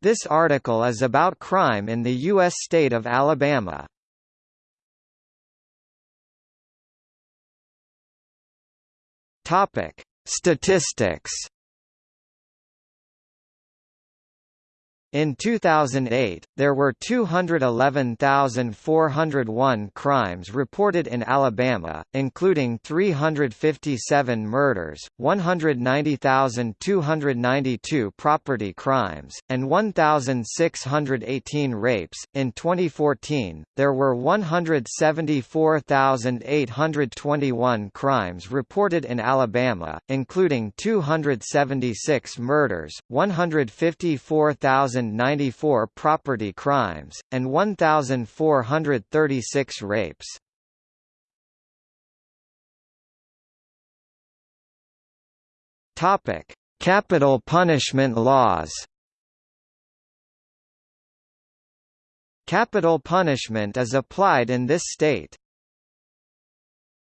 This article is about crime in the U.S. state of Alabama. Topic: Statistics. In 2008, there were 211,401 crimes reported in Alabama, including 357 murders, 190,292 property crimes, and 1,618 rapes. In 2014, there were 174,821 crimes reported in Alabama, including 276 murders, 154,000 1,094 property crimes, and 1,436 rapes. Topic: Capital punishment laws. Capital punishment is applied in this state.